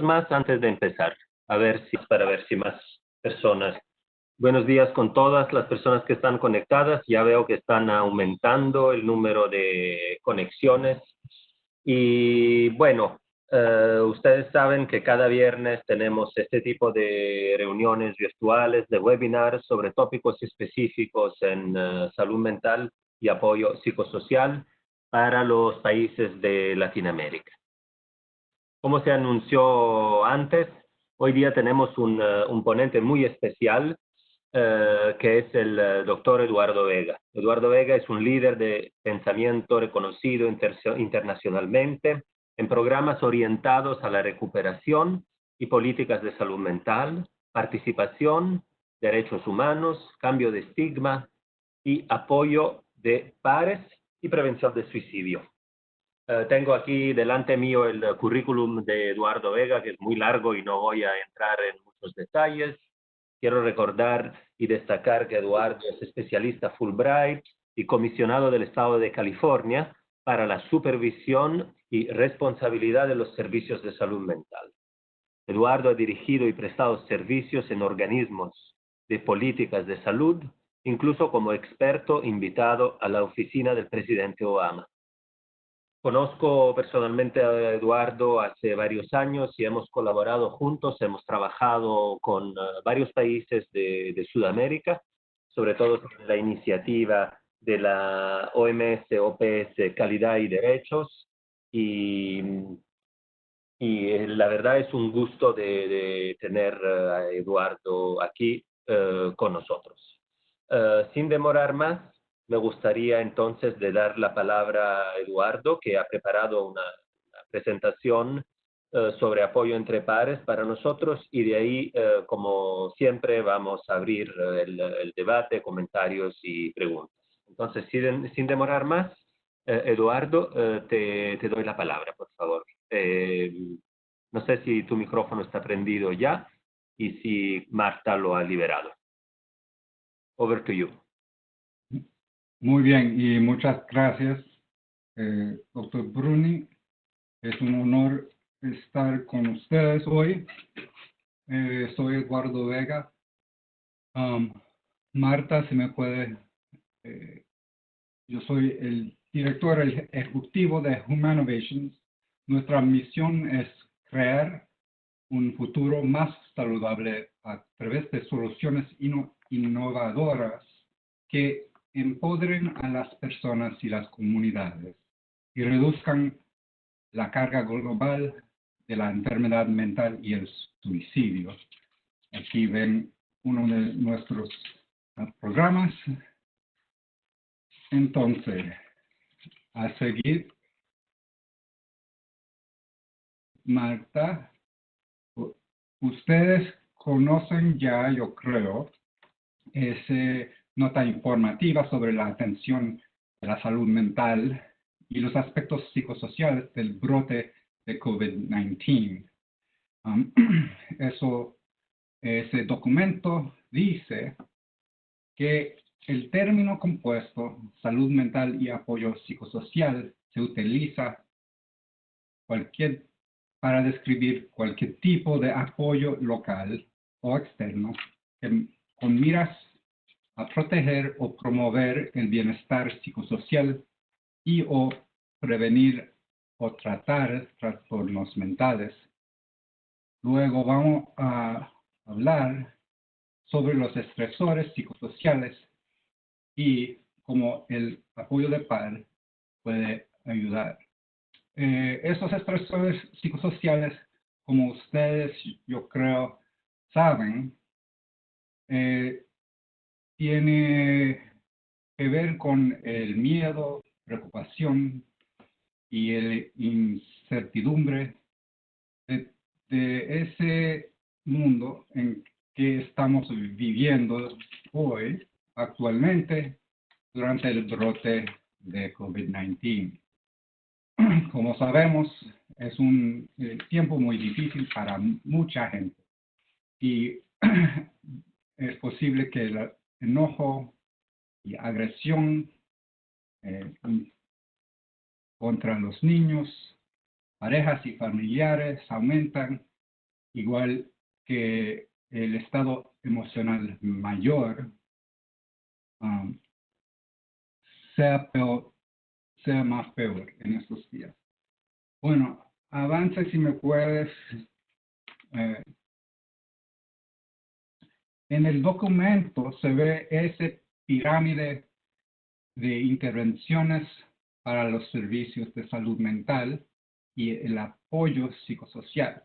más antes de empezar, a ver si para ver si más personas. Buenos días con todas las personas que están conectadas. Ya veo que están aumentando el número de conexiones. Y bueno, eh, ustedes saben que cada viernes tenemos este tipo de reuniones virtuales, de webinars sobre tópicos específicos en eh, salud mental y apoyo psicosocial para los países de Latinoamérica. Como se anunció antes, hoy día tenemos un, eh, ponente muy especial, eh, que es el eh, doctor Eduardo Vega. Eduardo Vega es un líder de pensamiento reconocido internacionalmente en programas orientados a la recuperación y políticas de salud mental, participación, derechos humanos, cambio de estigma y apoyo de pares y prevención de suicidio. Eh, tengo aquí delante mío el currículum de Eduardo Vega, que es muy largo y no voy a entrar en muchos detalles. Quiero recordar y destacar que Eduardo es especialista Fulbright y comisionado del Estado de California para la supervisión y responsabilidad de los servicios de salud mental. Eduardo ha dirigido y prestado servicios en organismos de políticas de salud, incluso como experto invitado a la oficina del presidente Obama. Conozco personalmente a Eduardo hace varios años y hemos colaborado juntos, hemos trabajado con eh, varios países de, Sudamérica, sobre todo en la iniciativa de la OMS, OPS, Calidad y Derechos. Y, y eh, la verdad es un gusto de, tener eh, a Eduardo aquí con nosotros. sin demorar más, me gustaría entonces de dar la palabra a Eduardo, que ha preparado una, presentación eh, sobre apoyo entre pares para nosotros y de ahí, eh, como siempre, vamos a abrir el, debate, comentarios y preguntas. Entonces, sin, demorar más, eh, Eduardo, te, doy la palabra, por favor. no sé si tu micrófono está prendido ya y si Marta lo ha liberado. Over to you. Muy bien, y muchas gracias, eh, doctor Bruni. Es un honor estar con ustedes hoy. Eh, soy Eduardo Vega. Um, Marta, si me puede, eh, yo soy el director ejecutivo de Humanovations. Nuestra misión es crear un futuro más saludable a través de soluciones innovadoras que empoderen a las personas y las comunidades y reduzcan la carga global de la enfermedad mental y el suicidio. Aquí ven uno de nuestros programas. Entonces, a seguir, Marta, ustedes conocen ya, yo creo, ese nota informativa sobre la atención de la salud mental y los aspectos psicosociales del brote de COVID-19. Um, eso, ese documento dice que el término compuesto salud mental y apoyo psicosocial se utiliza cualquier, para describir cualquier tipo de apoyo local o externo con miras a proteger o promover el bienestar psicosocial y o prevenir o tratar trastornos mentales. Luego vamos a hablar sobre los estresores psicosociales y cómo el apoyo de par puede ayudar. Eh, esos estresores psicosociales, como ustedes yo creo saben, eh, tiene que ver con el miedo, preocupación y el incertidumbre de, ese mundo en que estamos viviendo hoy, actualmente, durante el brote de COVID-19. Como sabemos, es un eh, tiempo muy difícil para mucha gente y es posible que la, enojo y agresión eh, contra los niños, parejas y familiares aumentan igual que el estado emocional mayor, um, sea, peor, sea más peor en estos días. Bueno, avanza si me puedes. Eh, en el documento se ve ese pirámide de intervenciones para los servicios de salud mental y el apoyo psicosocial.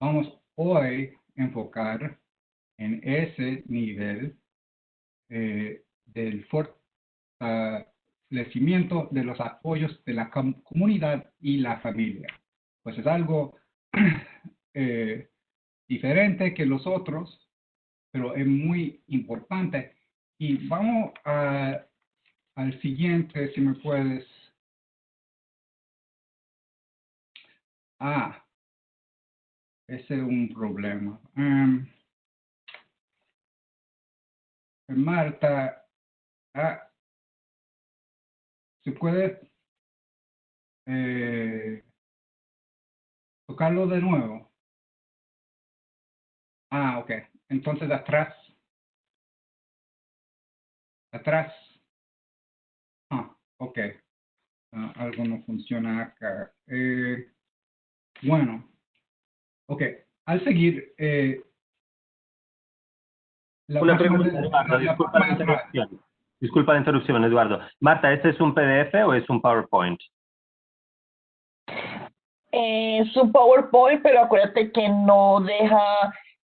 Vamos hoy a enfocar en ese nivel eh, del fortalecimiento de los apoyos de la comunidad y la familia. Pues es algo eh, diferente que los otros, pero es muy importante. Y vamos a, al siguiente, si me puedes. Ah, ese es un problema. Um, Marta, ah, ¿se puede eh, tocarlo de nuevo? Ah, ok. Entonces atrás. Atrás. Ah, ok. Ah, algo no funciona acá. Eh, bueno. Ok. Al seguir, eh, una pregunta, Eduardo, disculpa la interrupción. Disculpa la interrupción, Eduardo. Marta, ¿este es un PDF o es un PowerPoint? Es un PowerPoint, pero acuérdate que no deja,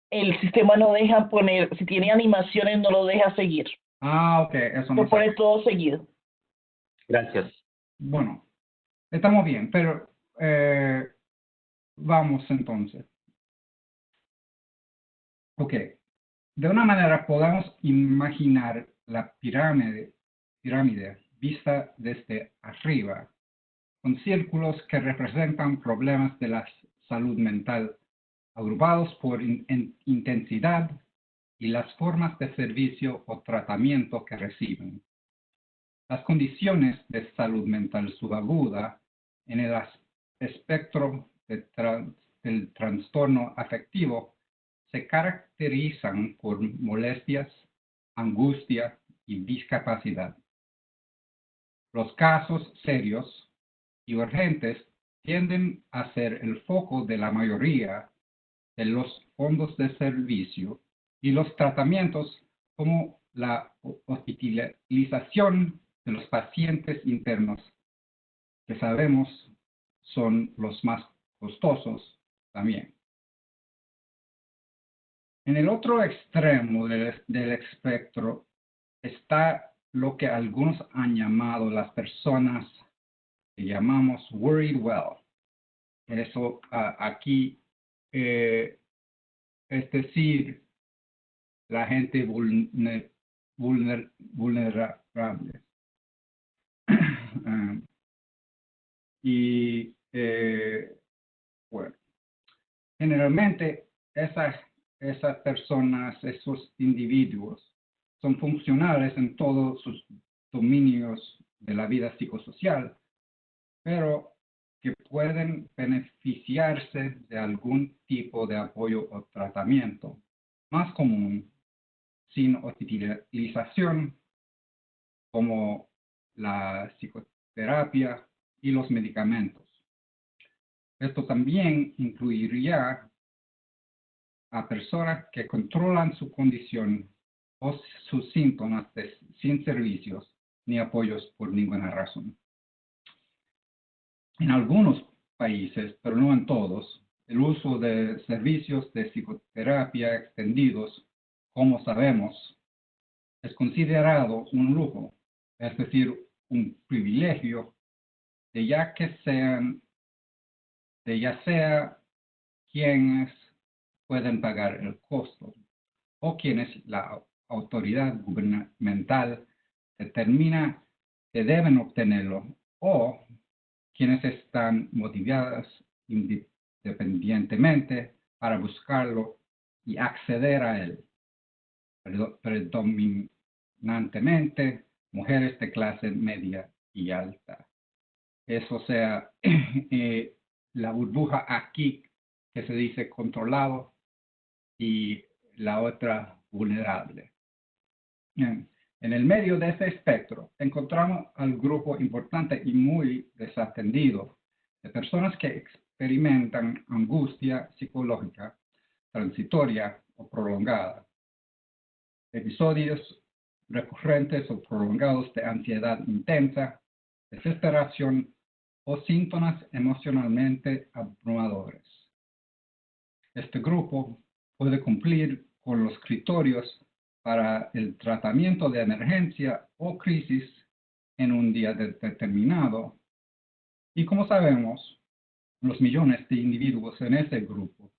el sistema no deja poner, si tiene animaciones no lo deja seguir. Ah, ok, eso no. Lo pone todo seguido. Gracias. Bueno, estamos bien, pero eh, vamos entonces. Ok, de una manera podemos imaginar la pirámide, pirámide vista desde arriba, con círculos que representan problemas de la salud mental, agrupados por intensidad y las formas de servicio o tratamiento que reciben. Las condiciones de salud mental subaguda en el espectro del trastorno afectivo se caracterizan por molestias, angustia y discapacidad. Los casos serios y urgentes tienden a ser el foco de la mayoría de los fondos de servicio y los tratamientos como la hospitalización de los pacientes internos, que sabemos son los más costosos también. En el otro extremo del, espectro está lo que algunos han llamado las personas que llamamos worried well. Eso aquí eh, es decir, la gente vulnerable. Y eh, bueno, generalmente esas esas personas, esos individuos, son funcionales en todos sus dominios de la vida psicosocial, pero pueden beneficiarse de algún tipo de apoyo o tratamiento más común sin utilización como la psicoterapia y los medicamentos. Esto también incluiría a personas que controlan su condición o sus síntomas sin servicios ni apoyos por ninguna razón. En algunos países, pero no en todos, el uso de servicios de psicoterapia extendidos, como sabemos, es considerado un lujo, es decir, un privilegio de ya que sean, de ya sea quienes pueden pagar el costo o quienes la autoridad gubernamental determina que deben obtenerlo o quienes están motivadas independientemente para buscarlo y acceder a él. Predominantemente mujeres de clase media y alta. Eso sea, eh, la burbuja aquí que se dice controlado y la otra vulnerable. En el medio de ese espectro encontramos al grupo importante y muy desatendido de personas que experimentan angustia psicológica transitoria o prolongada, episodios recurrentes o prolongados de ansiedad intensa, desesperación o síntomas emocionalmente abrumadores. Este grupo puede cumplir con los criterios para el tratamiento de emergencia o crisis en un día determinado. Y como sabemos, los millones de individuos en ese grupo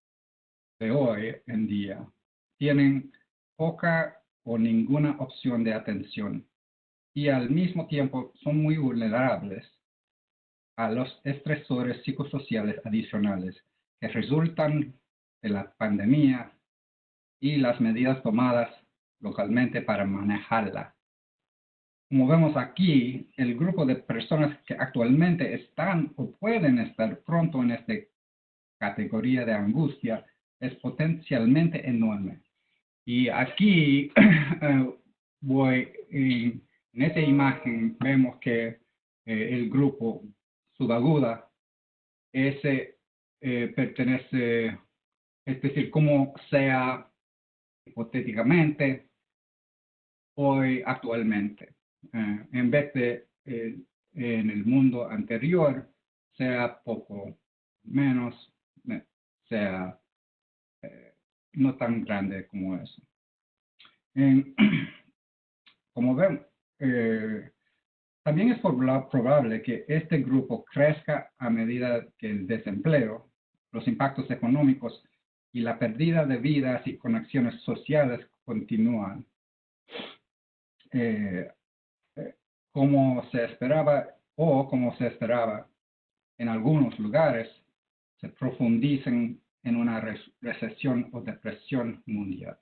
de hoy en día tienen poca o ninguna opción de atención y al mismo tiempo son muy vulnerables a los estresores psicosociales adicionales que resultan de la pandemia y las medidas tomadas localmente para manejarla. Como vemos aquí, el grupo de personas que actualmente están o pueden estar pronto en esta categoría de angustia es potencialmente enorme. Y aquí eh, voy, en, esta imagen vemos que eh, el grupo subaguda, ese eh, pertenece, es decir, como sea hipotéticamente hoy actualmente. en vez de en el mundo anterior, sea poco menos, sea no tan grande como eso. como ven, eh, también es probable que este grupo crezca a medida que el desempleo, los impactos económicos y la pérdida de vidas y conexiones sociales continúan. Eh, eh, como se esperaba o como se esperaba en algunos lugares, se profundicen en una recesión o depresión mundial.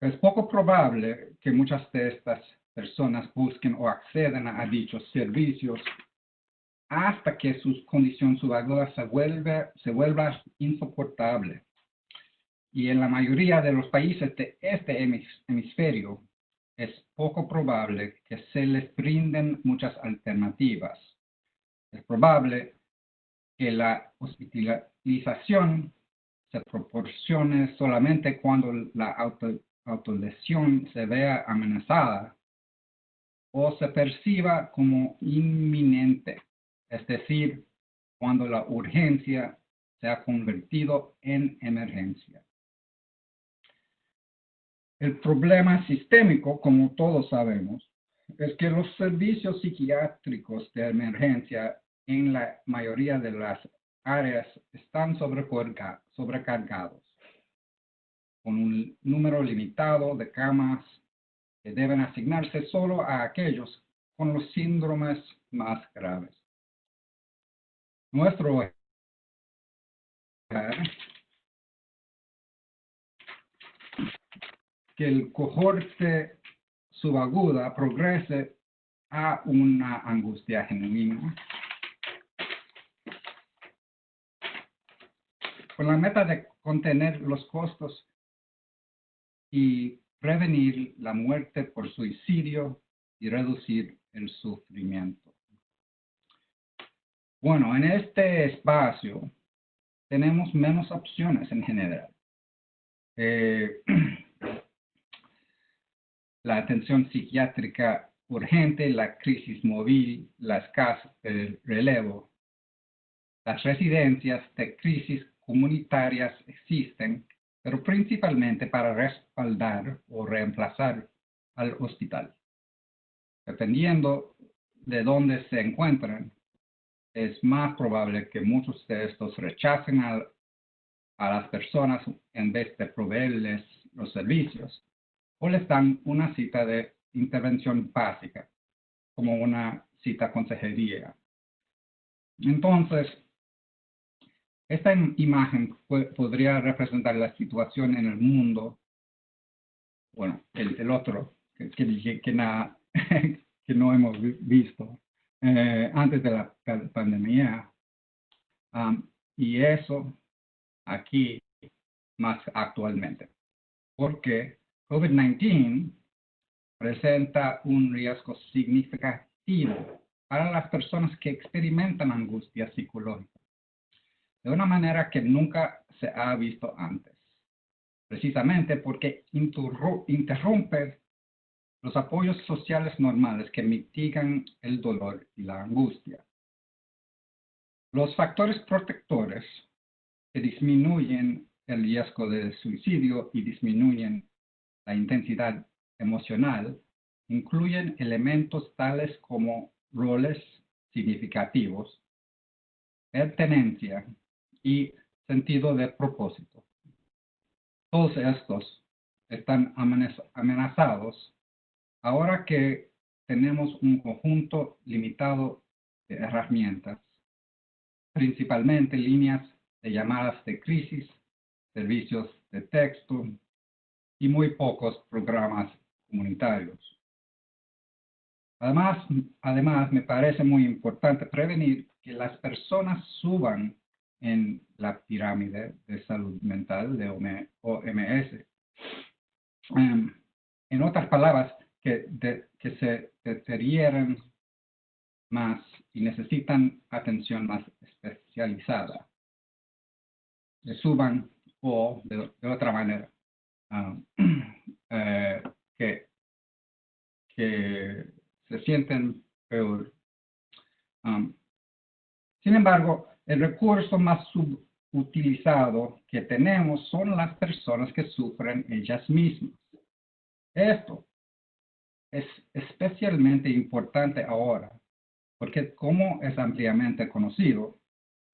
Es poco probable que muchas de estas personas busquen o accedan a dichos servicios hasta que su condición subaguda se, vuelva insoportable. Y en la mayoría de los países de este hemisferio es poco probable que se les brinden muchas alternativas. Es probable que la hospitalización se proporcione solamente cuando la autolesión se vea amenazada o se perciba como inminente, es decir, cuando la urgencia se ha convertido en emergencia. El problema sistémico, como todos sabemos, es que los servicios psiquiátricos de emergencia en la mayoría de las áreas están sobrecargados, con un número limitado de camas que deben asignarse solo a aquellos con los síndromes más graves. Nuestro que el cohorte subaguda progrese a una angustia genuina con la meta de contener los costos y prevenir la muerte por suicidio y reducir el sufrimiento. Bueno, en este espacio tenemos menos opciones en general. Eh, la atención psiquiátrica urgente, la crisis móvil, la escasez del relevo, las residencias de crisis comunitarias existen, pero principalmente para respaldar o reemplazar al hospital. Dependiendo de dónde se encuentran, es más probable que muchos de estos rechacen a las personas en vez de proveerles los servicios o les dan una cita de intervención básica, como una cita consejería. Entonces, esta imagen podría representar la situación en el mundo, bueno, el, otro que, que, que, no hemos visto eh, antes de la pandemia. y eso aquí más actualmente, porque COVID-19 presenta un riesgo significativo para las personas que experimentan angustia psicológica, de una manera que nunca se ha visto antes, precisamente porque interrumpe los apoyos sociales normales que mitigan el dolor y la angustia. Los factores protectores que disminuyen el riesgo de suicidio y disminuyen la intensidad emocional incluyen elementos tales como roles significativos, pertenencia y sentido de propósito. Todos estos están amenazados Ahora que tenemos un conjunto limitado de herramientas, principalmente líneas de llamadas de crisis, servicios de texto y muy pocos programas comunitarios. Además, además, me parece muy importante prevenir que las personas suban en la pirámide de salud mental de OMS. Em, en otras palabras, que, que se deterioran más y necesitan atención más especializada. Le suban o de, otra manera eh, que, se sienten peor. Sin embargo, el recurso más subutilizado que tenemos son las personas que sufren ellas mismas. Esto es especialmente importante ahora, porque como es ampliamente conocido,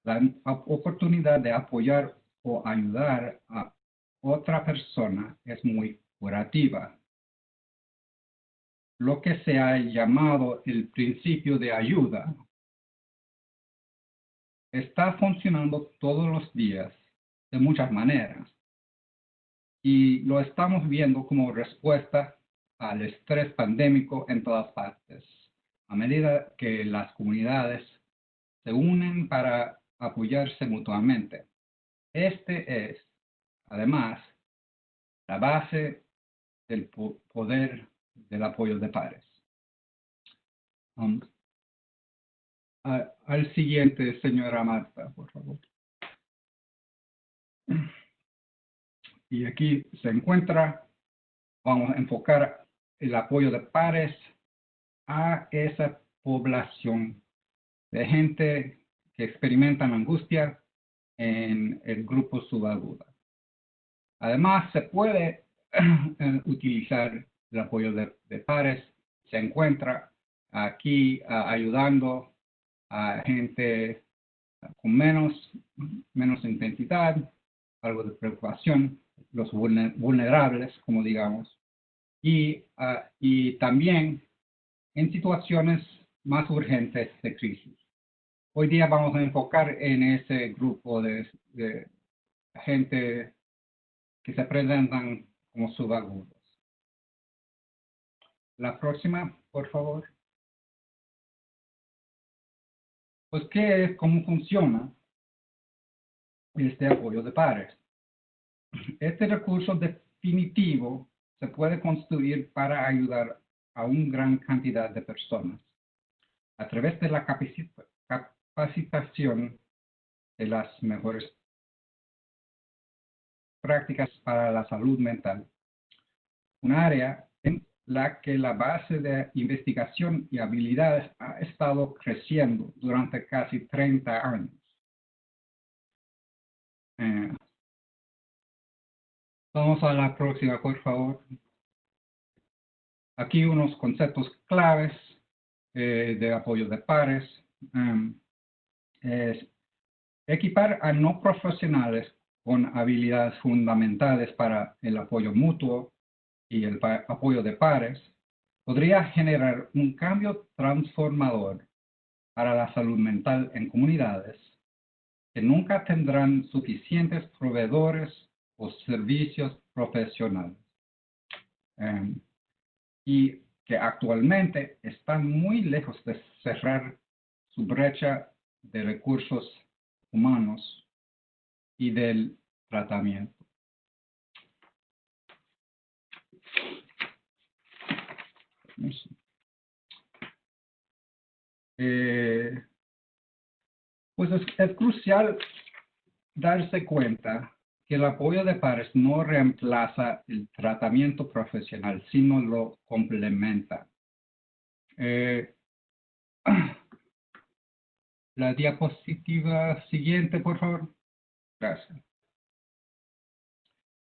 la oportunidad de apoyar o ayudar a otra persona es muy curativa. Lo que se ha llamado el principio de ayuda está funcionando todos los días de muchas maneras y lo estamos viendo como respuesta al estrés pandémico en todas partes, a medida que las comunidades se unen para apoyarse mutuamente. Este es, además, la base del poder del apoyo de pares. Um, al siguiente, señora Marta, por favor. Y aquí se encuentra, vamos a enfocar el apoyo de pares a esa población de gente que experimentan angustia en el grupo subaguda. Además, se puede eh, utilizar el apoyo de, pares. Se encuentra aquí ayudando a gente con menos, menos intensidad, algo de preocupación, los vulnerables, como digamos, y, ah, y también en situaciones más urgentes de crisis. Hoy día vamos a enfocar en ese grupo de gente que se presentan como subagudos. La próxima, por favor. Pues, ¿qué es? ¿Cómo funciona este apoyo de pares? Este recurso definitivo se puede construir para ayudar a una gran cantidad de personas a través de la capacitación de las mejores prácticas para la salud mental, un área en la que la base de investigación y habilidades ha estado creciendo durante casi 30 años. Eh, Vamos a la próxima, por favor. Aquí unos conceptos claves eh, de apoyo de pares. Um, es equipar a no profesionales con habilidades fundamentales para el apoyo mutuo y el apoyo de pares podría generar un cambio transformador para la salud mental en comunidades que nunca tendrán suficientes proveedores o servicios profesionales. Em, y que actualmente están muy lejos de cerrar su brecha de recursos humanos y del tratamiento. Eh, pues es, crucial darse cuenta que el apoyo de pares no reemplaza el tratamiento profesional, sino lo complementa. Eh, la diapositiva siguiente, por favor. Gracias.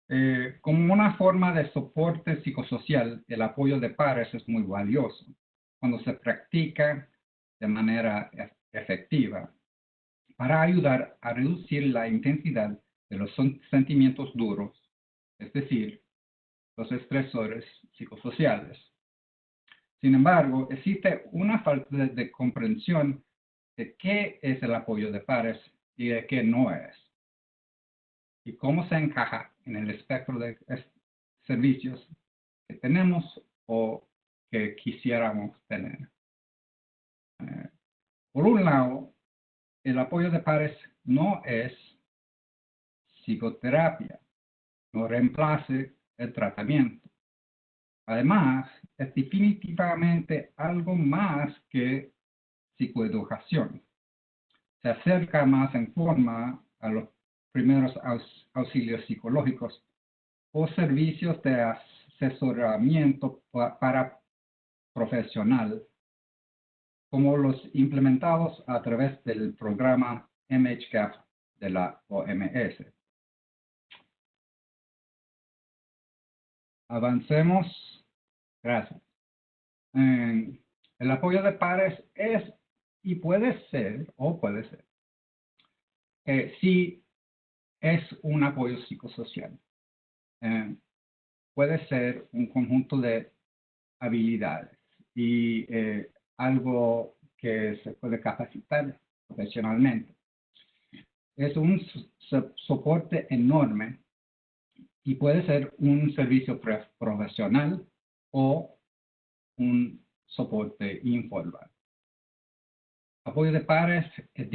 Eh, como una forma de soporte psicosocial, el apoyo de pares es muy valioso cuando se practica de manera efectiva para ayudar a reducir la intensidad de los sentimientos duros, es decir, los estresores psicosociales. Sin embargo, existe una falta de comprensión de qué es el apoyo de pares y de qué no es y cómo se encaja en el espectro de servicios que tenemos o que quisiéramos tener. Eh, por un lado, el apoyo de pares no es psicoterapia, no reemplace el tratamiento. Además, es definitivamente algo más que psicoeducación. Se acerca más en forma a los primeros auxilios psicológicos o servicios de asesoramiento para profesional, como los implementados a través del programa MHCAP de la OMS. Avancemos. Gracias. el apoyo de pares es y puede ser, o puede ser, eh, si es un apoyo psicosocial. Eh, puede ser un conjunto de habilidades y eh, algo que se puede capacitar profesionalmente. Es un soporte enorme y puede ser un servicio profesional o un soporte informal. Apoyo de pares es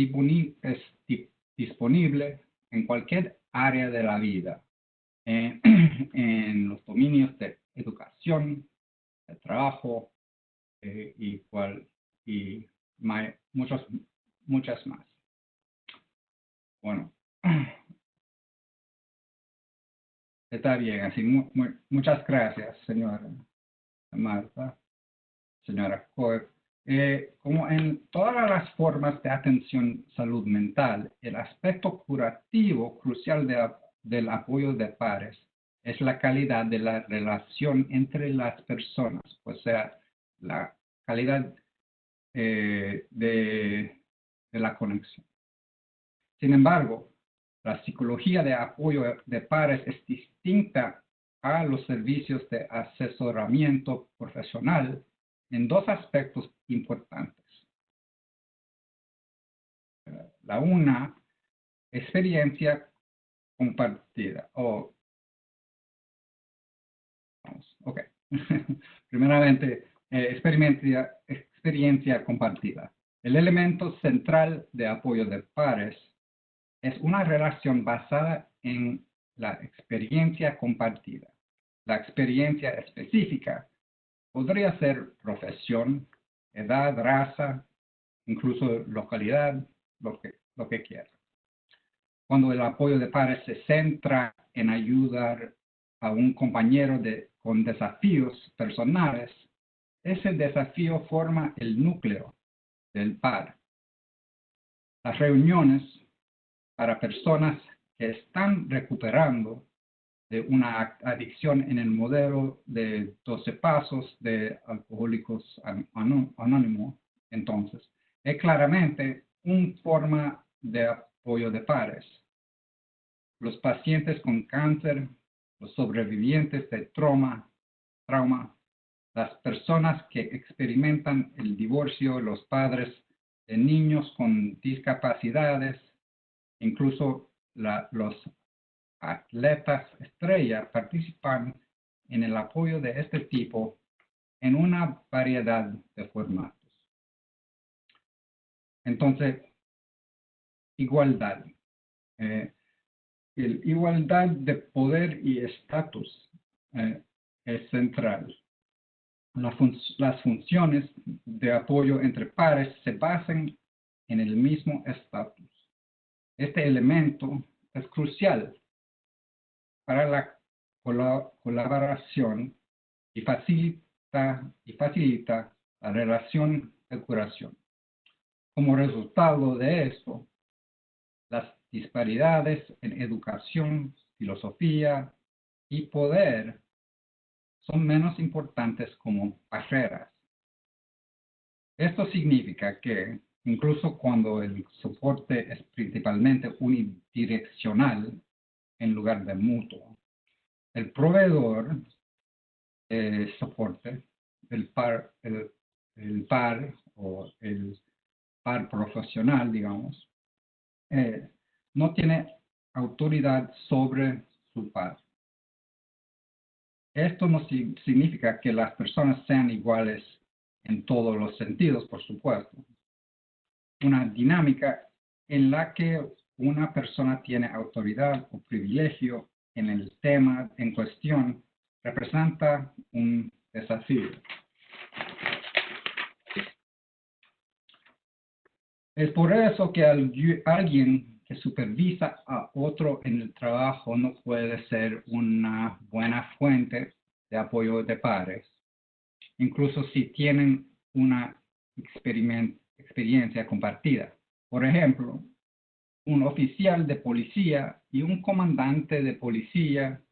disponible en cualquier área de la vida, en los dominios de educación, de trabajo eh, y, cual, y muchos, muchas más. Bueno, está bien, así muchas gracias, señora Marta, señora Coe. Eh, como en todas las formas de atención salud mental, el aspecto curativo crucial del apoyo de pares es la calidad de la relación entre las personas, o sea, la calidad eh, de, de la conexión. Sin embargo, la psicología de apoyo de pares es distinta a los servicios de asesoramiento profesional en dos aspectos importantes. La una, experiencia compartida. Oh, vamos, ok. Primeramente, eh, experiencia, experiencia compartida. El elemento central de apoyo de pares es una relación basada en la experiencia compartida. La experiencia específica Podría ser profesión, edad, raza, incluso localidad, lo que, lo que quiera. Cuando el apoyo de pares se centra en ayudar a un compañero de, con desafíos personales, ese desafío forma el núcleo del par. Las reuniones para personas que están recuperando una adicción en el modelo de 12 pasos de alcohólicos anónimos, entonces, es claramente una forma de apoyo de pares. Los pacientes con cáncer, los sobrevivientes de trauma, trauma, las personas que experimentan el divorcio, los padres de niños con discapacidades, incluso los atletas estrella participan en el apoyo de este tipo en una variedad de formatos. Entonces, igualdad. Eh, la igualdad de poder y estatus eh, es central. las funciones de apoyo entre pares se basan en el mismo estatus. Este elemento es crucial para la colaboración y facilita, y facilita la relación de curación. Como resultado de esto, las disparidades en educación, filosofía y poder son menos importantes como barreras. Esto significa que incluso cuando el soporte es principalmente unidireccional en lugar de mutuo, el proveedor de soporte, el par, el, el par o el par profesional, digamos, eh, no tiene autoridad sobre su par. Esto no significa que las personas sean iguales en todos los sentidos, por supuesto. Una dinámica en la que una persona tiene autoridad o privilegio en el tema en cuestión representa un desafío. Es por eso que alguien que supervisa a otro en el trabajo no puede ser una buena fuente de apoyo de pares, incluso si tienen una experiencia compartida. Por ejemplo, un oficial de policía y un comandante de policía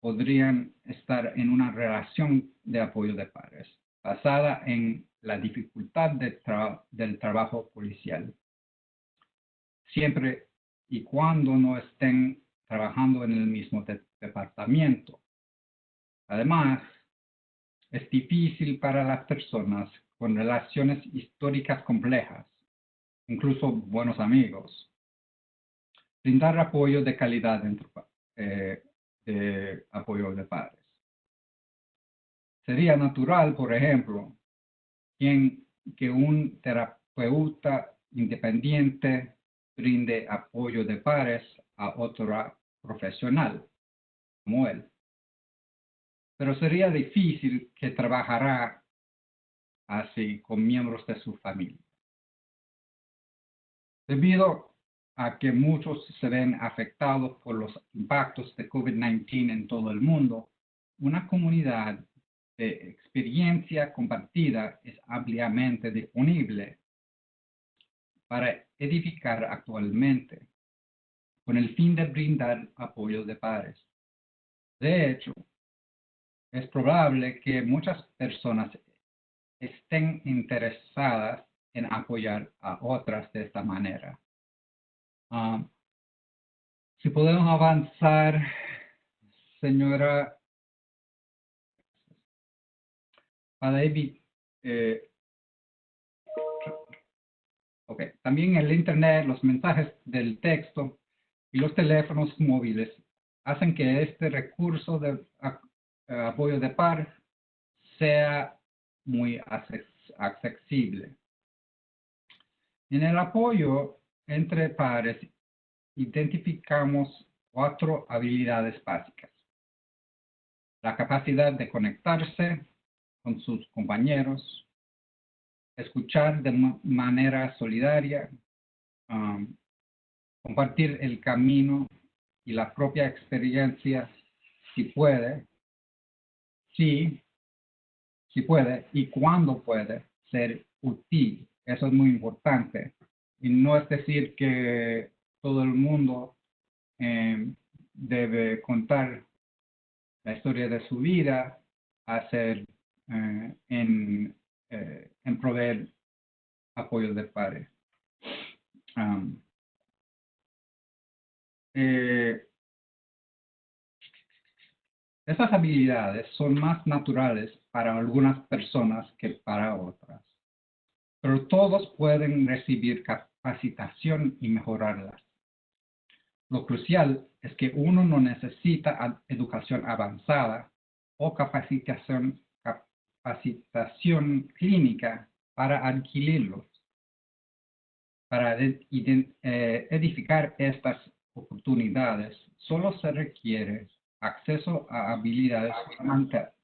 podrían estar en una relación de apoyo de pares, basada en la dificultad del trabajo policial. Siempre y cuando no estén trabajando en el mismo departamento. Además, es difícil para las personas con relaciones históricas complejas, incluso buenos amigos, brindar apoyo de calidad dentro eh, de apoyo de padres. Sería natural, por ejemplo, que un terapeuta independiente brinde apoyo de pares a otro profesional como él. Pero sería difícil que trabajara así con miembros de su familia. Debido a que muchos se ven afectados por los impactos de COVID-19 en todo el mundo, una comunidad de experiencia compartida es ampliamente disponible para edificar actualmente con el fin de brindar apoyo de pares. De hecho, es probable que muchas personas estén interesadas en apoyar a otras de esta manera. Ah, si podemos avanzar, señora David, eh, ok, también el Internet, los mensajes del texto y los teléfonos móviles hacen que este recurso de apoyo de par sea muy accesible. En el apoyo entre pares identificamos cuatro habilidades básicas. La capacidad de conectarse, con sus compañeros, escuchar de manera solidaria, compartir el camino y la propia experiencia si puede, si, si puede y cuando puede ser útil. Eso es muy importante. Y no es decir que todo el mundo eh, debe contar la historia de su vida, hacer eh, en, eh, en, proveer apoyo de pares. Um, eh, estas habilidades son más naturales para algunas personas que para otras, pero todos pueden recibir capacitación y mejorarlas. Lo crucial es que uno no necesita educación avanzada o capacitación capacitación clínica para adquirirlos, para eh, edificar estas oportunidades, solo se requiere acceso a habilidades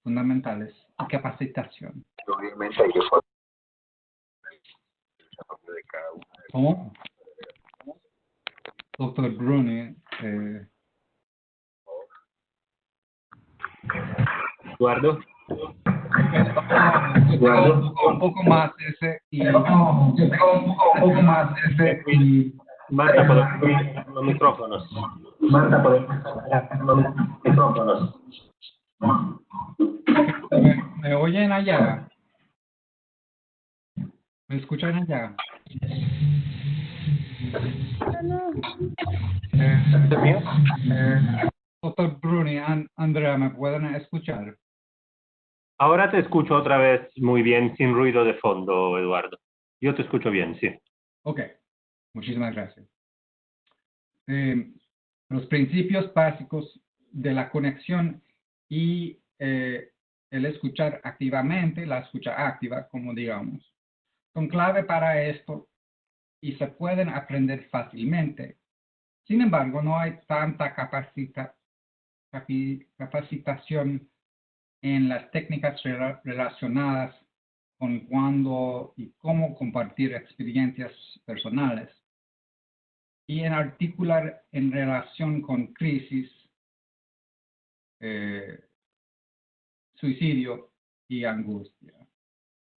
fundamentales y capacitación. ¿Cómo? Doctor Bruni. Eh, Eduardo. Eduardo. Un poco más ese y un poco más ese y Marta, por los micrófonos. Marta, por los micrófonos. ¿Me, ¿Me oyen allá? ¿Me escuchan allá? Eh, eh, doctor Bruni, An Andrea, ¿me pueden escuchar? Ahora te escucho otra vez muy bien, sin ruido de fondo, Eduardo. Yo te escucho bien, sí. Ok, muchísimas gracias. Eh, los principios básicos de la conexión y eh, el escuchar activamente, la escucha activa, como digamos, son clave para esto y se pueden aprender fácilmente. Sin embargo, no hay tanta capacita, capacitación en las técnicas relacionadas con cuándo y cómo compartir experiencias personales y en articular en relación con crisis, eh, suicidio y angustia,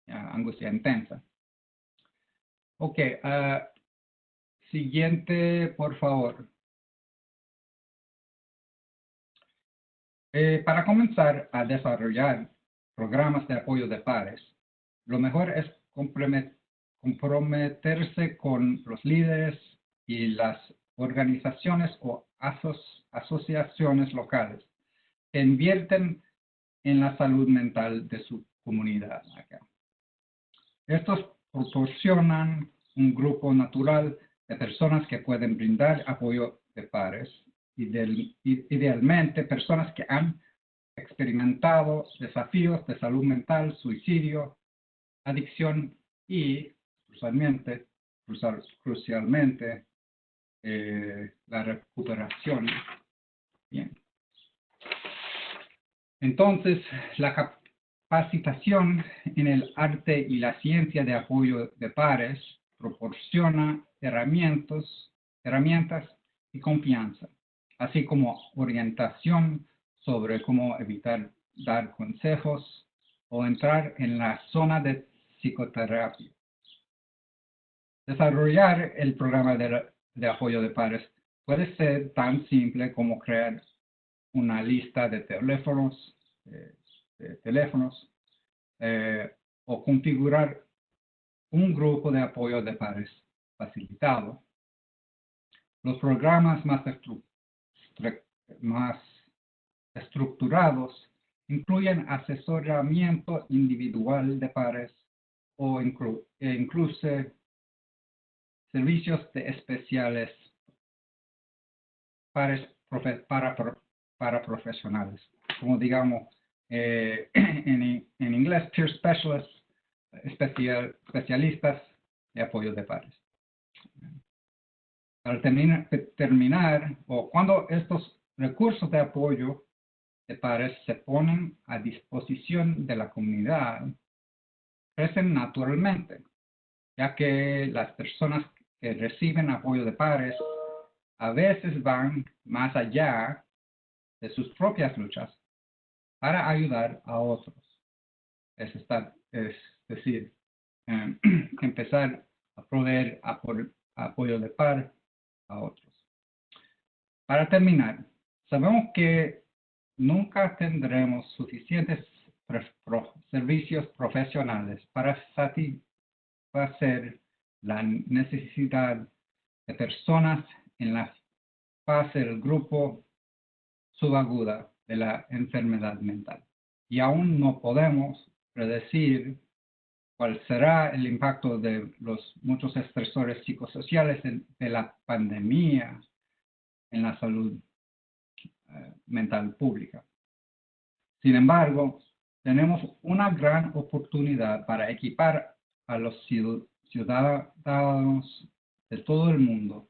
angustia intensa. Ok, uh, siguiente, por favor. Eh, para comenzar a desarrollar programas de apoyo de pares, lo mejor es comprometerse con los líderes y las organizaciones o asociaciones locales que invierten en la salud mental de su comunidad. Estos proporcionan un grupo natural de personas que pueden brindar apoyo de pares idealmente personas que han experimentado desafíos de salud mental, suicidio, adicción y, crucialmente, crucialmente eh, la recuperación. Bien. Entonces, la capacitación en el arte y la ciencia de apoyo de pares proporciona herramientas, herramientas y confianza así como orientación sobre cómo evitar dar consejos o entrar en la zona de psicoterapia. Desarrollar el programa de, apoyo de pares puede ser tan simple como crear una lista de teléfonos, teléfonos eh, o configurar un grupo de apoyo de pares facilitado. Los programas más estructurados incluyen asesoramiento individual de pares o e incluso servicios especiales para, para profesionales, como digamos eh, en, en, inglés, peer specialists, especial, especialistas de apoyo de pares. Al terminar, terminar o cuando estos recursos de apoyo de pares se ponen a disposición de la comunidad, crecen naturalmente, ya que las personas que reciben apoyo de pares a veces van más allá de sus propias luchas para ayudar a otros. Es, estar, es decir, em, empezar a proveer apoyo de par a otros. Para terminar, sabemos que nunca tendremos suficientes servicios profesionales para satisfacer la necesidad de personas en la fase del grupo subaguda de la enfermedad mental. Y aún no podemos predecir cuál será el impacto de los muchos estresores psicosociales de, la pandemia en la salud eh, mental pública. Sin embargo, tenemos una gran oportunidad para equipar a los ciudadanos de todo el mundo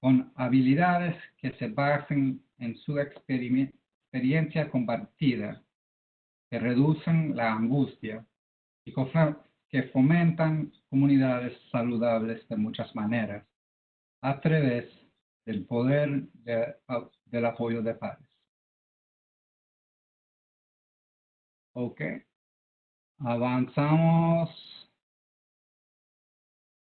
con habilidades que se basen en su experiencia compartida, que reducen la angustia y que fomentan comunidades saludables de muchas maneras a través del poder del apoyo de pares. Ok. Avanzamos.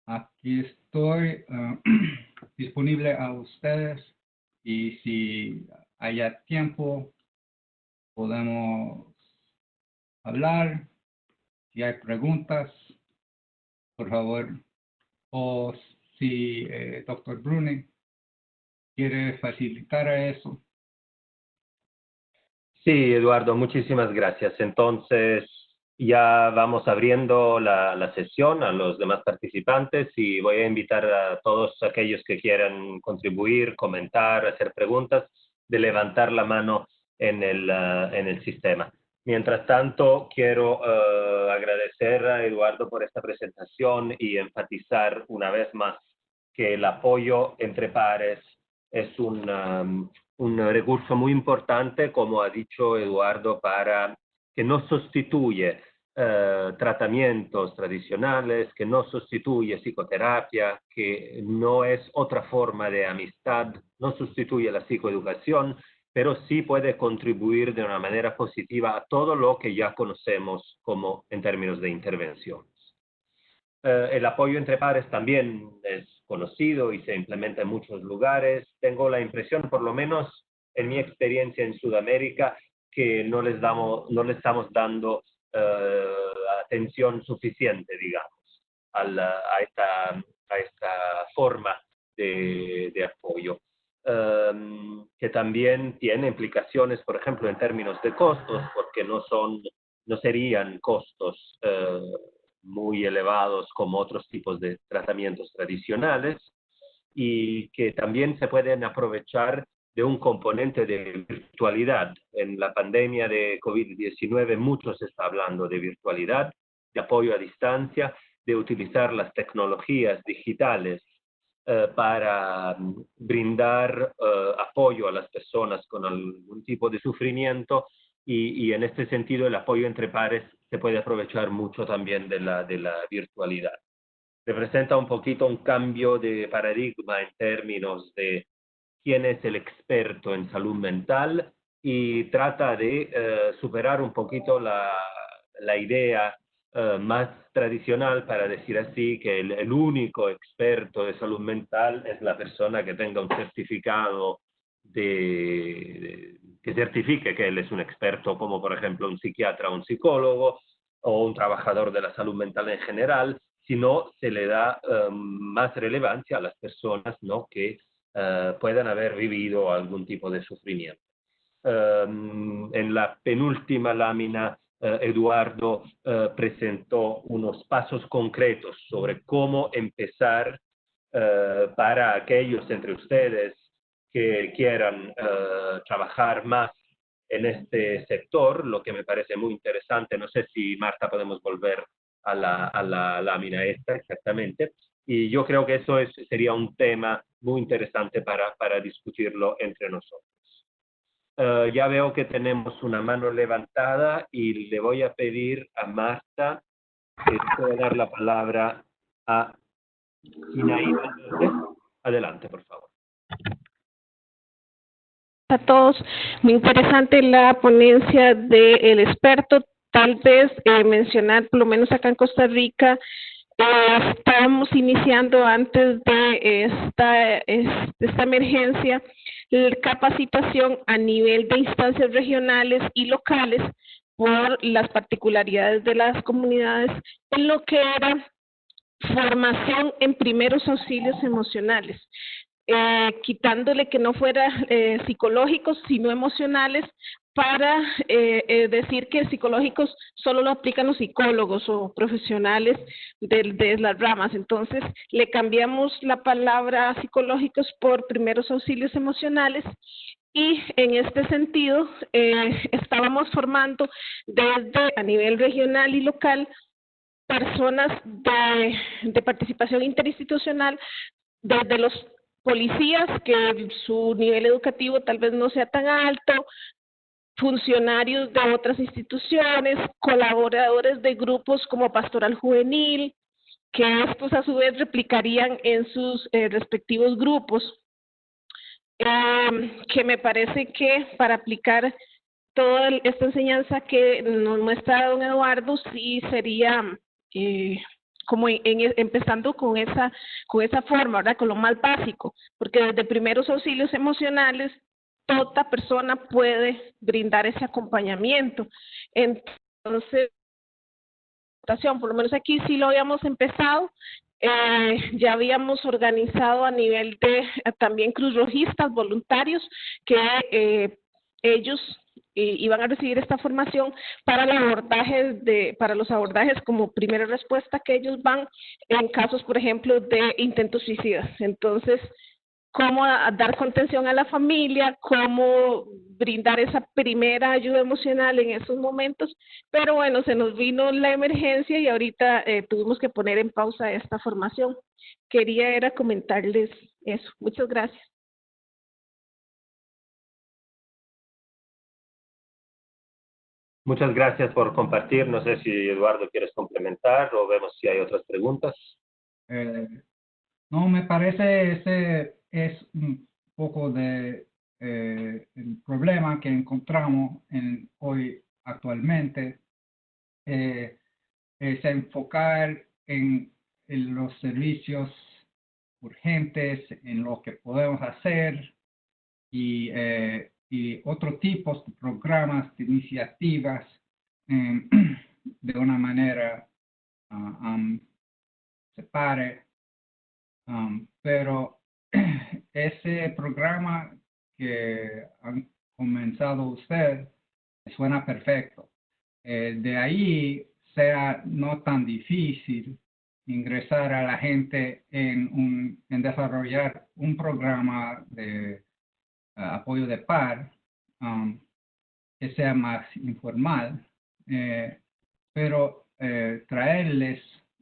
Aquí estoy eh, disponible a ustedes y si haya tiempo podemos hablar. Si hay preguntas, por favor. O si eh, doctor Bruni quiere facilitar eso. Sí, Eduardo, muchísimas gracias. Entonces, ya vamos abriendo la, la, sesión a los demás participantes y voy a invitar a todos aquellos que quieran contribuir, comentar, hacer preguntas, de levantar la mano en el, uh, en el sistema. Mientras tanto, quiero uh, agradecer a Eduardo por esta presentación y enfatizar una vez más que el apoyo entre pares es un, un recurso muy importante, como ha dicho Eduardo, para que no sustituye eh, tratamientos tradicionales, que no sustituye psicoterapia, que no es otra forma de amistad, no sustituye la psicoeducación, pero sí puede contribuir de una manera positiva a todo lo que ya conocemos como en términos de intervenciones. Eh, el apoyo entre pares también es conocido y se implementa en muchos lugares. Tengo la impresión, por lo menos en mi experiencia en Sudamérica, que no les, damos, no le estamos dando atención suficiente, digamos, a, la, a, esta, a esta forma de, de apoyo. Um, que también tiene implicaciones, por ejemplo, en términos de costos, porque no son, no serían costos uh, muy elevados como otros tipos de tratamientos tradicionales y que también se pueden aprovechar de un componente de virtualidad. En la pandemia de COVID-19 mucho se está hablando de virtualidad, de apoyo a distancia, de utilizar las tecnologías digitales eh, para mm, brindar eh, apoyo a las personas con algún tipo de sufrimiento y, y, en este sentido el apoyo entre pares se puede aprovechar mucho también de la, de la virtualidad. Representa un poquito un cambio de paradigma en términos de quién es el experto en salud mental y trata de uh, superar un poquito la, la idea uh, más tradicional para decir así que el, el, único experto de salud mental es la persona que tenga un certificado de, de que certifique que él es un experto, como por ejemplo un psiquiatra o un psicólogo o un trabajador de la salud mental en general, sino se le da um, más relevancia a las personas ¿no? que uh, puedan haber vivido algún tipo de sufrimiento. Um, en la penúltima lámina, uh, Eduardo uh, presentó unos pasos concretos sobre cómo empezar para aquellos entre ustedes que quieran trabajar más en este sector, lo que me parece muy interesante. No sé si, Marta, podemos volver a la, a la lámina esta exactamente. Y yo creo que eso es, sería un tema muy interesante para, para discutirlo entre nosotros. Uh, ya veo que tenemos una mano levantada y le voy a pedir a Marta que pueda dar la palabra a Inaída. Adelante, por favor a todos. Muy interesante la ponencia del experto. Tal vez eh, mencionar, por lo menos acá en Costa Rica, estamos iniciando antes de esta, esta emergencia capacitación a nivel de instancias regionales y locales por las particularidades de las comunidades en lo que era formación en primeros auxilios emocionales. Eh, quitándole que no fuera eh, psicológicos, sino emocionales, para eh, eh, decir que psicológicos solo lo aplican los psicólogos o profesionales de, las ramas. Entonces, le cambiamos la palabra psicológicos por primeros auxilios emocionales y en este sentido eh, estábamos formando desde a nivel regional y local personas de, de participación interinstitucional desde los policías que su nivel educativo tal vez no sea tan alto, funcionarios de otras instituciones, colaboradores de grupos como Pastoral Juvenil, que estos a su vez replicarían en sus eh, respectivos grupos. Eh, que me parece que para aplicar toda esta enseñanza que nos muestra don Eduardo, sí sería eh, como en, empezando con esa, con esa forma, ¿verdad? Con lo más básico, porque desde primeros auxilios emocionales, toda persona puede brindar ese acompañamiento. Entonces, por lo menos aquí sí lo habíamos empezado, eh, ya habíamos organizado a nivel de eh, también Cruz Rojistas voluntarios que eh, ellos y, van a recibir esta formación para de, para los abordajes como primera respuesta que ellos van en casos, por ejemplo, de intentos suicidas. Entonces, cómo dar contención a la familia, cómo brindar esa primera ayuda emocional en esos momentos, pero bueno, se nos vino la emergencia y ahorita eh, tuvimos que poner en pausa esta formación. Quería era comentarles eso. Muchas gracias. Muchas gracias por compartir. No sé si Eduardo quieres complementar o vemos si hay otras preguntas. Eh, no, me parece ese es un poco de eh, el problema que encontramos en, hoy actualmente. Eh, es enfocar en, en los servicios urgentes, en lo que podemos hacer y eh, y otros tipos de programas, de iniciativas, em, de una manera uh, separe. Um, pero ese programa que han comenzado usted suena perfecto. Eh, de ahí sea no tan difícil ingresar a la gente en, en desarrollar un programa de apoyo de par, um, que sea más informal, eh, pero eh, traerles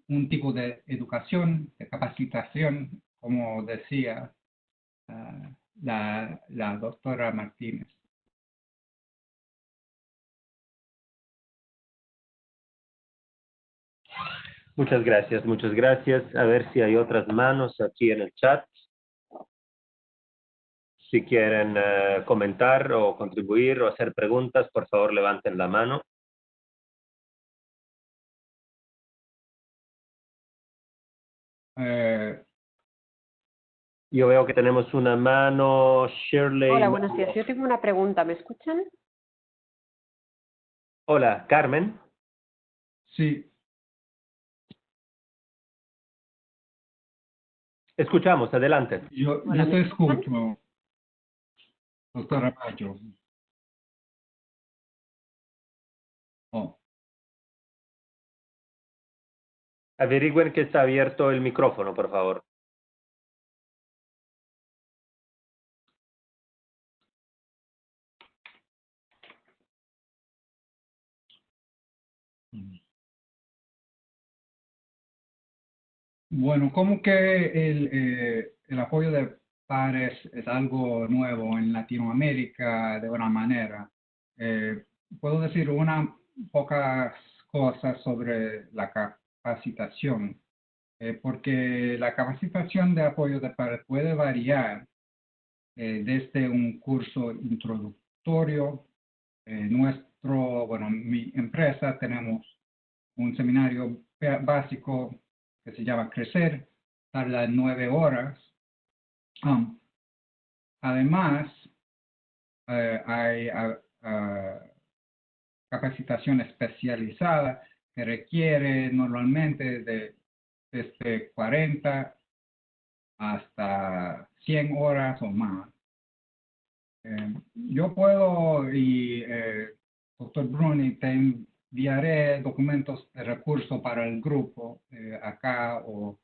un tipo de educación, de capacitación, como decía uh, la, la doctora Martínez. Muchas gracias, muchas gracias. A ver si hay otras manos aquí en el chat. Si quieren eh, comentar o contribuir o hacer preguntas, por favor levanten la mano. Eh, yo veo que tenemos una mano, Shirley. Hola, buenos días. Yo tengo una pregunta. ¿Me escuchan? Hola, Carmen. Sí. Escuchamos, adelante. Yo, yo te escucho. Doctora Mayo. Oh. Averigüen que está abierto el micrófono, por favor. Bueno, como que el, eh, el apoyo de pares es algo nuevo en Latinoamérica de una manera. Eh, puedo decir unas pocas cosas sobre la capacitación, eh, porque la capacitación de apoyo de pares puede variar eh, desde un curso introductorio. nuestro, bueno, mi empresa tenemos un seminario básico se llama Crecer, tarda nueve horas Um, además, eh, hay capacitación especializada que requiere normalmente de desde 40 hasta 100 horas o más. Eh, yo puedo, y eh, doctor Bruni, te enviaré documentos de recurso para el grupo acá o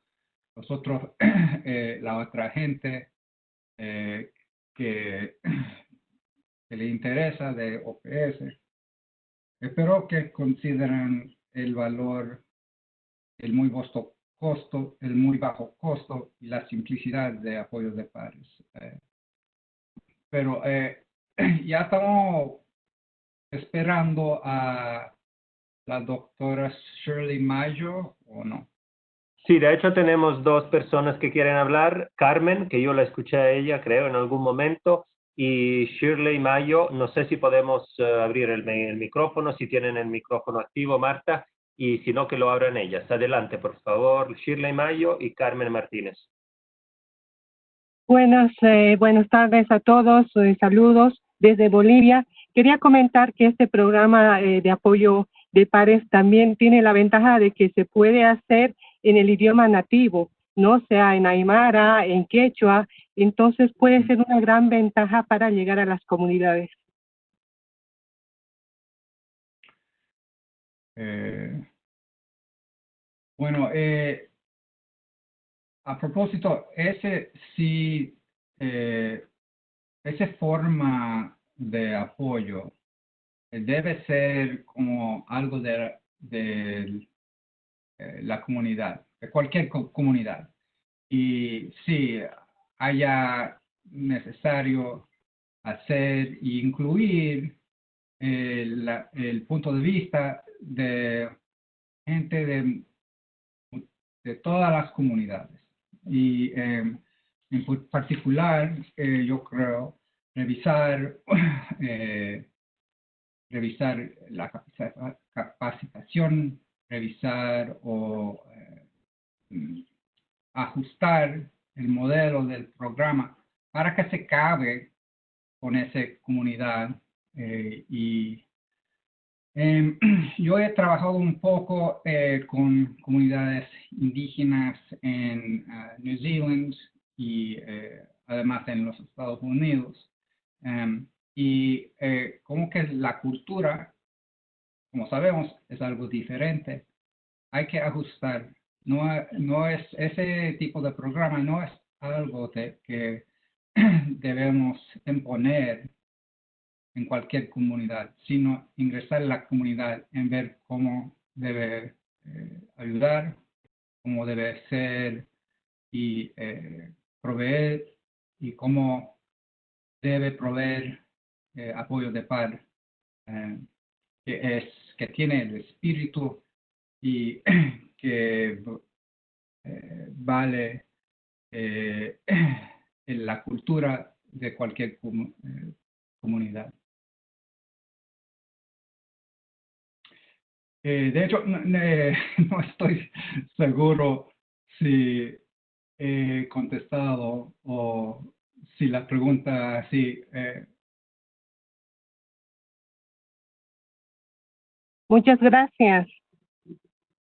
nosotros, eh, la otra gente eh, que, le interesa de OPS, espero que consideren el valor, el muy vasto costo, el muy bajo costo y la simplicidad de apoyo de pares. Eh, pero eh, ya estamos esperando a la doctora Shirley Mayo o no. Sí, de hecho tenemos dos personas que quieren hablar. Carmen, que yo la escuché a ella, creo, en algún momento, y Shirley Mayo. No sé si podemos eh, abrir el, el, micrófono, si tienen el micrófono activo, Marta, y si no, que lo abran ellas. Adelante, por favor, Shirley Mayo y Carmen Martínez. Buenas, eh, buenas tardes a todos. Eh, saludos desde Bolivia. Quería comentar que este programa eh, de apoyo de pares también tiene la ventaja de que se puede hacer en el idioma nativo, no sea en aymara, en quechua, entonces puede ser una gran ventaja para llegar a las comunidades. Eh, bueno, eh, a propósito, ese sí, eh, esa forma de apoyo debe ser como algo de, eh, la comunidad, de cualquier comunidad. Y si haya necesario hacer e incluir el, el, punto de vista de gente de, de todas las comunidades. Y eh, en particular, eh, yo creo, revisar, eh, revisar la capacitación revisar o eh, ajustar el modelo del programa para que se cabe con esa comunidad. Eh, y em, yo he trabajado un poco eh, con comunidades indígenas en New Zealand y además en los Estados Unidos. Em, y como que la cultura como sabemos, es algo diferente. Hay que ajustar. No, no es ese tipo de programa, no es algo que debemos imponer en cualquier comunidad, sino ingresar en la comunidad en ver cómo debe eh, ayudar, cómo debe ser y eh, proveer y cómo debe proveer eh, apoyo de par, que es que tiene el espíritu y que eh, vale eh, en la cultura de cualquier eh, comunidad. de hecho, no, estoy seguro si he contestado o si la pregunta sí Muchas gracias.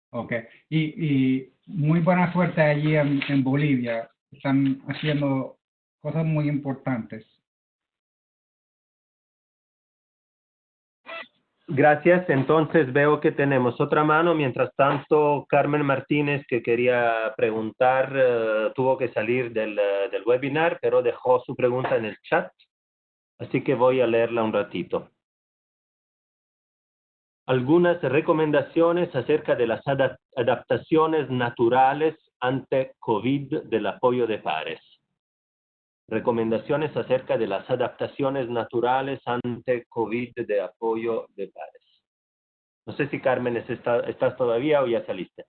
Ok, y, y muy buena suerte allí en, en Bolivia. Están haciendo cosas muy importantes. Gracias. Entonces veo que tenemos otra mano. Mientras tanto, Carmen Martínez, que quería preguntar, uh, tuvo que salir del, uh, del webinar, pero dejó su pregunta en el chat. Así que voy a leerla un ratito algunas recomendaciones acerca de las adaptaciones naturales ante COVID del apoyo de pares. Recomendaciones acerca de las adaptaciones naturales ante COVID de apoyo de pares. No sé si Carmen estás todavía o ya saliste.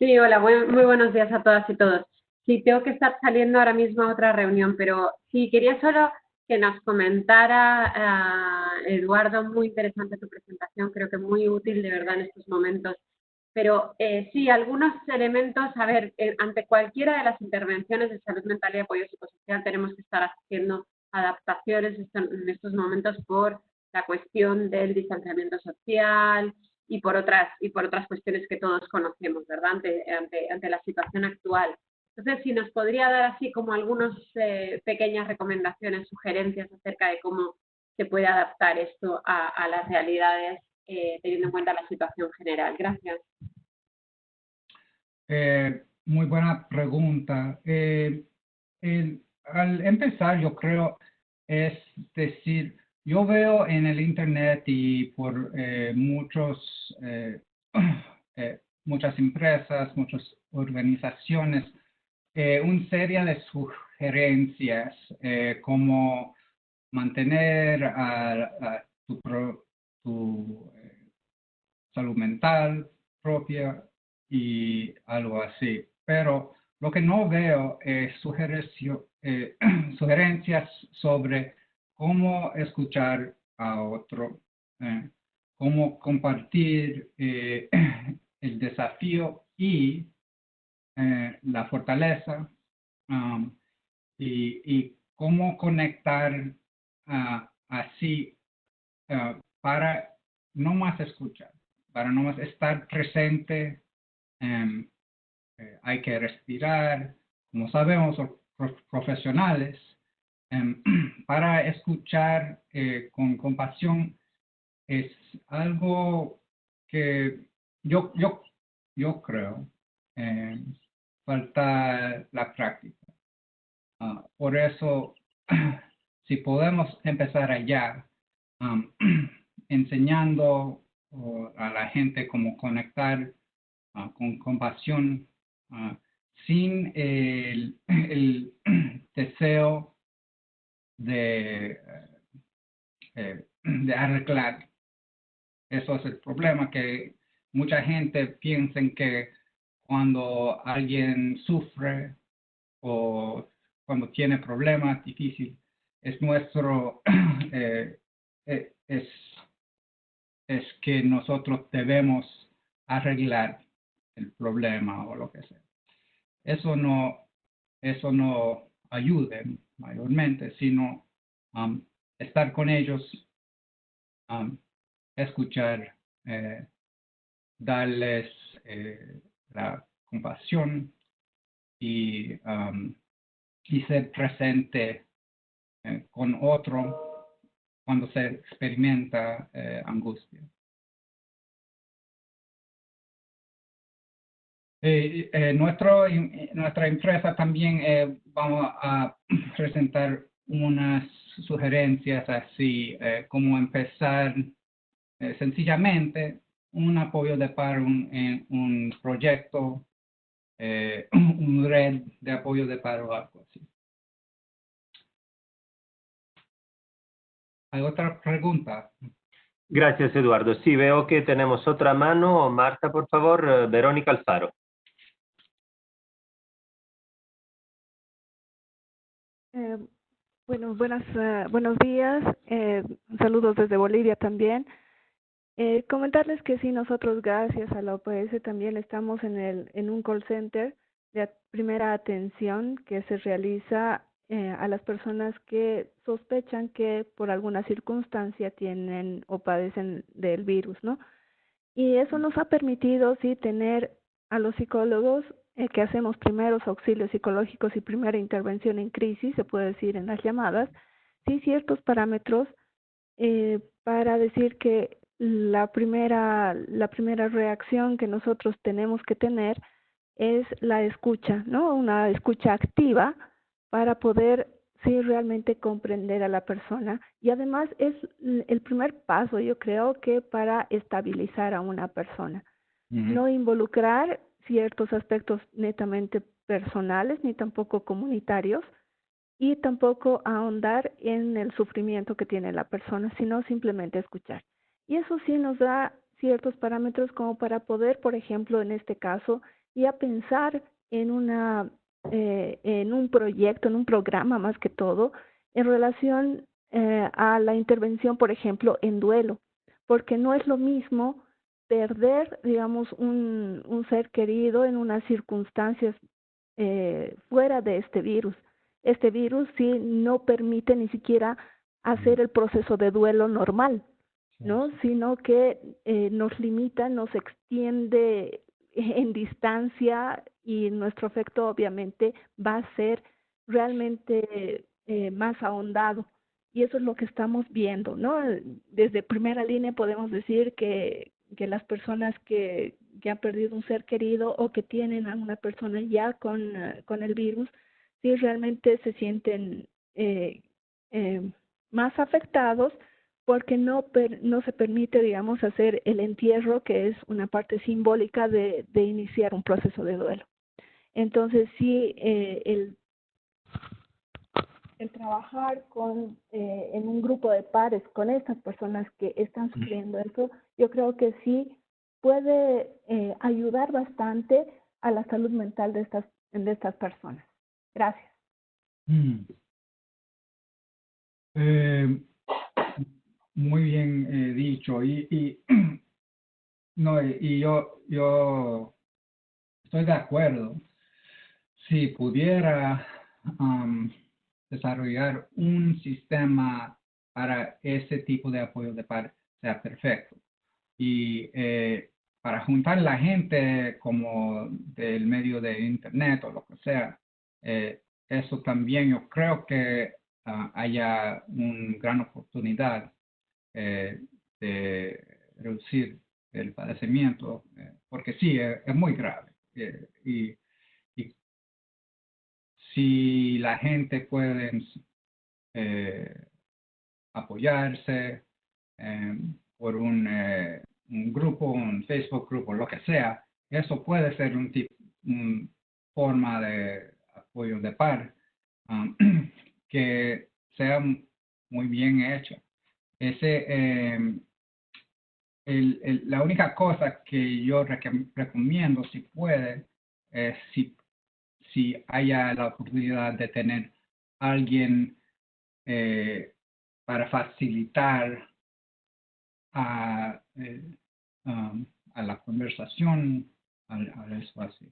Sí, hola, muy, buenos días a todas y todos. Sí, tengo que estar saliendo ahora mismo a otra reunión, pero sí, quería solo que nos comentara, uh, Eduardo, muy interesante tu presentación, creo que muy útil de verdad en estos momentos. Pero eh, sí, algunos elementos, a ver, eh, ante cualquiera de las intervenciones de salud mental y apoyo psicosocial tenemos que estar haciendo adaptaciones en estos momentos por la cuestión del distanciamiento social y por otras, y por otras cuestiones que todos conocemos, ¿verdad? Ante, ante, ante la situación actual. Entonces, si nos podría dar así como algunas eh, pequeñas recomendaciones, sugerencias acerca de cómo se puede adaptar esto a, las realidades eh, teniendo en cuenta la situación general. Gracias. Eh, muy buena pregunta. al empezar, yo creo, es decir, yo veo en el Internet y por muchos muchas empresas, muchas organizaciones, eh, una serie de sugerencias eh, como mantener tu, eh, salud mental propia y algo así. Pero lo que no veo es eh, sugerencias sobre cómo escuchar a otro, eh, cómo compartir el desafío y la fortaleza um, y, cómo conectar uh, así uh, para no más escuchar, para no más estar presente. Um, hay que respirar, como sabemos, profesionales, em, para escuchar eh, con compasión es algo que yo, yo, yo creo eh, falta la práctica. Ah, por eso, si podemos empezar allá, enseñando a la gente cómo conectar ah, con compasión ah, sin el, deseo de, eh, de arreglar. Eso es el problema, que mucha gente piensa que cuando alguien sufre o cuando tiene problemas difíciles, es nuestro, eh, eh, es, es que nosotros debemos arreglar el problema o lo que sea. Eso no, eso no ayude mayormente, sino um, estar con ellos, um, escuchar, eh, darles la compasión y, um, y ser presente eh, con otro cuando se experimenta angustia. Eh, eh, nuestro, nuestra empresa también eh, vamos a presentar unas sugerencias así, eh, como empezar sencillamente un apoyo de paro en un proyecto, un red de apoyo de paro o algo así. ¿Hay otra pregunta? Gracias, Eduardo. Sí, veo que tenemos otra mano. Marta, por favor. Verónica Alfaro. Eh, bueno, buenas, uh, buenos días. Eh, saludos desde Bolivia también. Eh, comentarles que sí, nosotros gracias a la OPS también estamos en, el, en un call center de primera atención que se realiza eh, a las personas que sospechan que por alguna circunstancia tienen o padecen del virus, ¿no? Y eso nos ha permitido, sí, tener a los psicólogos eh, que hacemos primeros auxilios psicológicos y primera intervención en crisis, se puede decir en las llamadas, sí ciertos parámetros eh, para decir que la primera, la primera reacción que nosotros tenemos que tener es la escucha, ¿no? Una escucha activa para poder sí realmente comprender a la persona y además es el primer paso, yo creo que para estabilizar a una persona. No involucrar ciertos aspectos netamente personales ni tampoco comunitarios y tampoco ahondar en el sufrimiento que tiene la persona, sino simplemente escuchar. Y eso sí nos da ciertos parámetros como para poder, por ejemplo, en este caso, ya pensar en una eh, en un proyecto, en un programa más que todo, en relación eh, a la intervención, por ejemplo, en duelo, porque no es lo mismo perder, digamos, un, un ser querido en unas circunstancias eh, fuera de este virus. Este virus sí no permite ni siquiera hacer el proceso de duelo normal, ¿no? Sino que eh, nos limita, nos extiende en distancia y nuestro efecto obviamente va a ser realmente eh, más ahondado. Y eso es lo que estamos viendo, ¿no? Desde primera línea podemos decir que, que las personas que, que han perdido un ser querido o que tienen a una persona ya con, eh, con el virus, sí realmente se sienten eh, eh, más afectados porque no, no se permite, digamos, hacer el entierro, que es una parte simbólica de, de iniciar un proceso de duelo. Entonces, sí, eh, el, el trabajar con, eh, en un grupo de pares con estas personas que están sufriendo eso, yo creo que sí puede eh, ayudar bastante a la salud mental de estas, de estas personas. Gracias. Mm. Eh, muy bien eh, dicho. Y, y, no, y yo, yo estoy de acuerdo. Si pudiera um, desarrollar un sistema para ese tipo de apoyo de par sea perfecto. Y eh, para juntar la gente como del medio de internet o lo que sea, eh, eso también yo creo que uh, haya una gran oportunidad eh, de reducir el padecimiento, eh, porque sí, es, es muy grave. Eh, y, si la gente puede eh, apoyarse por un un grupo, un Facebook grupo, lo que sea, eso puede ser un tipo, una forma de apoyo de par um, que sea muy bien hecho. Ese, eh, el, la única cosa que yo recomiendo, si puede, es si, si haya la oportunidad de tener alguien eh, para facilitar a, eh, um, a la conversación, al, al espacio.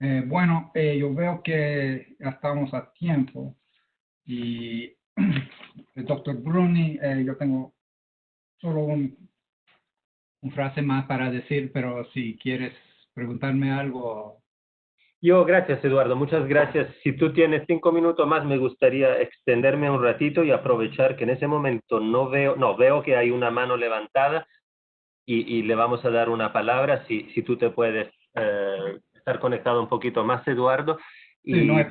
Eh, bueno, eh, yo veo que ya estamos a tiempo y el doctor Bruni, eh, yo tengo solo un, un, frase más para decir, pero si quieres preguntarme algo. Yo, gracias Eduardo, muchas gracias. Si tú tienes cinco minutos más, me gustaría extenderme un ratito y aprovechar que en ese momento no veo, no, veo que hay una mano levantada y, y le vamos a dar una palabra, si, si tú te puedes eh, estar conectado un poquito más, Eduardo. Y, sí, no hay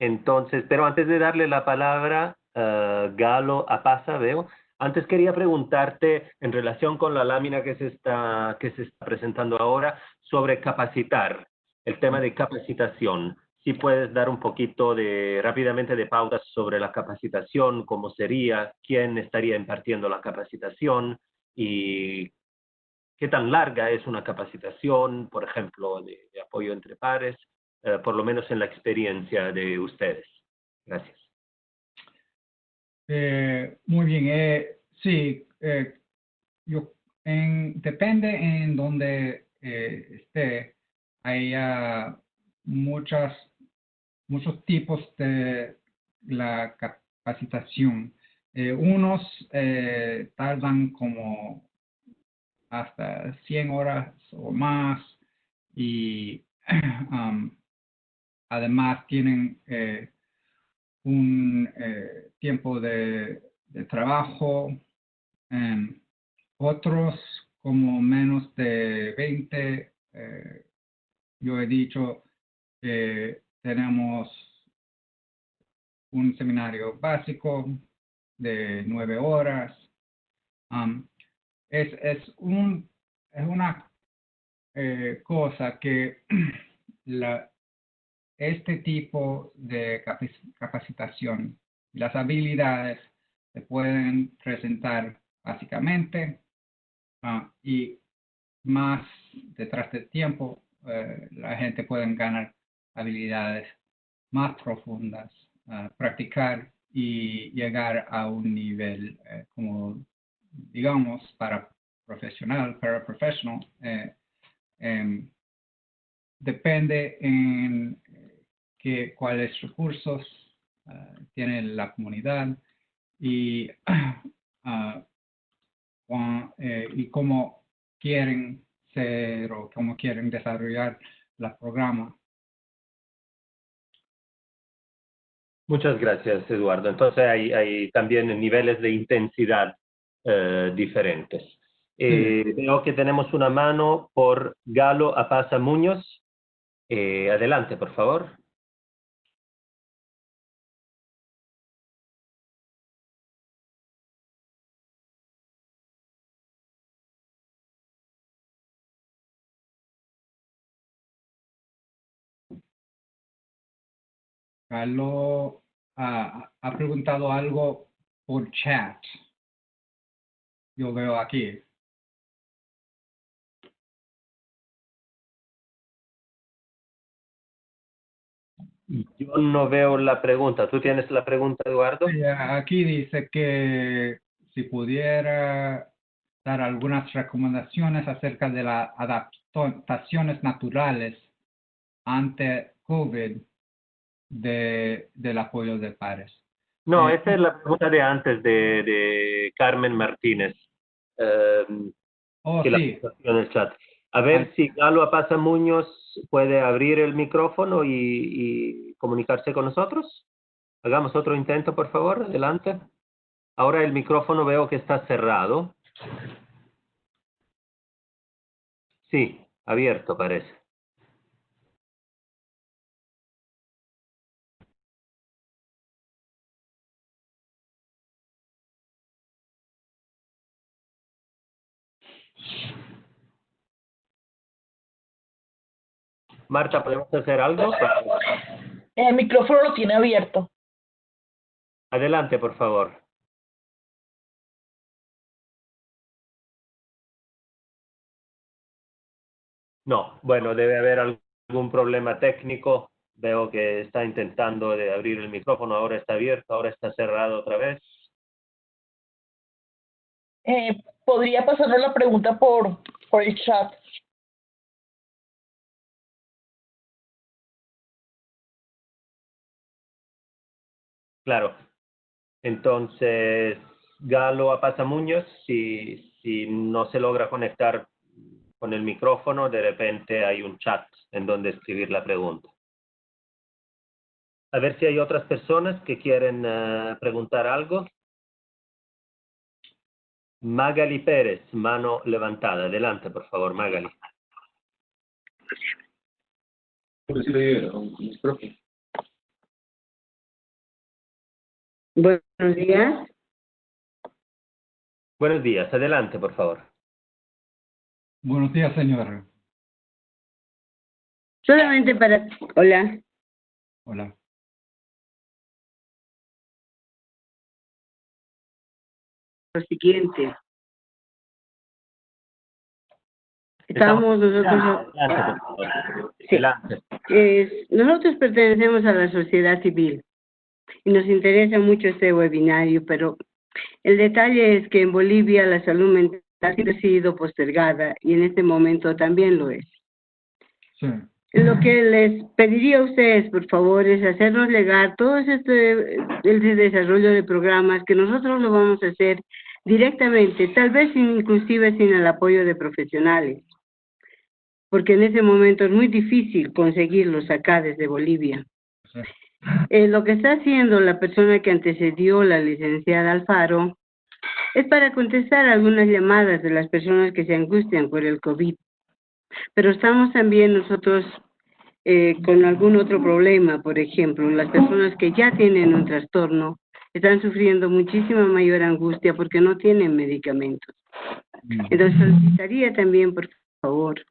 entonces, pero antes de darle la palabra, uh, Galo Apaza, veo, antes quería preguntarte en relación con la lámina que se está, que se está presentando ahora sobre capacitar, el tema de capacitación. Si puedes dar un poquito de, rápidamente de pautas sobre la capacitación, cómo sería, quién estaría impartiendo la capacitación y qué tan larga es una capacitación, por ejemplo, de apoyo entre pares, eh, por lo menos en la experiencia de ustedes. Gracias. Eh, muy bien. Eh, sí, eh, yo, en, depende en donde esté. Hay uh, muchas, muchos tipos de la capacitación. unos tardan como hasta 100 horas o más y um, además tienen eh, un eh, tiempo de, trabajo, eh, otros como menos de 20, eh, yo he dicho que tenemos un seminario básico de nueve horas. Es, es, un, es una cosa que la, este tipo de capacitación y las habilidades se pueden presentar básicamente uh, y más detrás del tiempo uh, la gente puede ganar habilidades más profundas, uh, practicar y llegar a un nivel eh, como digamos para profesional, para profesional, eh, eh, depende en que, cuáles recursos uh, tiene la comunidad y, uh, eh, y cómo quieren ser o cómo quieren desarrollar el programa. Muchas gracias, Eduardo. Entonces hay, hay también niveles de intensidad eh, diferentes. Eh, sí. Veo que tenemos una mano por Galo Apaza Muñoz. Eh, adelante, por favor. Carlos ha, ha preguntado algo por chat. Yo veo aquí. Yo no veo la pregunta. ¿Tú tienes la pregunta, Eduardo? Aquí dice que si pudiera dar algunas recomendaciones acerca de las adaptaciones naturales ante COVID de, del apoyo de pares. No, Eh, esa es la pregunta de antes de, de Carmen Martínez. Eh, Oh, que la sí, puso en el chat. A ver Ah. si Galo Apaza Muñoz puede abrir el micrófono y, y comunicarse con nosotros. Hagamos otro intento, por favor. Adelante. Ahora el micrófono veo que está cerrado. Sí, abierto parece. Marta, ¿podemos hacer algo? El micrófono lo tiene abierto. Adelante, por favor. No, bueno, debe haber algún problema técnico. Veo que está intentando de abrir el micrófono, ahora está abierto, ahora está cerrado otra vez. Eh, ¿Podría pasarle la pregunta por, por el chat? Claro. Entonces, Galo Apaza Muñoz, si, no se logra conectar con el micrófono, de repente hay un chat en donde escribir la pregunta. A ver si hay otras personas que quieren eh, preguntar algo. Magali Pérez, mano levantada. Adelante, por favor, Magali. Buenos días. Buenos días, adelante, por favor. buenos días, señora. Solamente para... Hola. Hola. Lo siguiente. Estamos nosotros... Adelante, por favor. Sí. Adelante. Eh, nosotros pertenecemos a la sociedad civil y nos interesa mucho este webinario, pero el detalle es que en Bolivia la salud mental siempre ha sido postergada y en este momento también lo es. Sí. Lo que les pediría a ustedes, por favor, es hacernos llegar todo este el desarrollo de programas que nosotros lo vamos a hacer directamente, tal vez inclusive sin el apoyo de profesionales, porque en ese momento es muy difícil conseguirlos acá desde Bolivia. Eh, lo que está haciendo la persona que antecedió la licenciada Alfaro es para contestar algunas llamadas de las personas que se angustian por el COVID. Pero estamos también nosotros eh, con algún otro problema, por ejemplo, las personas que ya tienen un trastorno están sufriendo muchísima mayor angustia porque no tienen medicamentos. Entonces solicitaría también, por favor,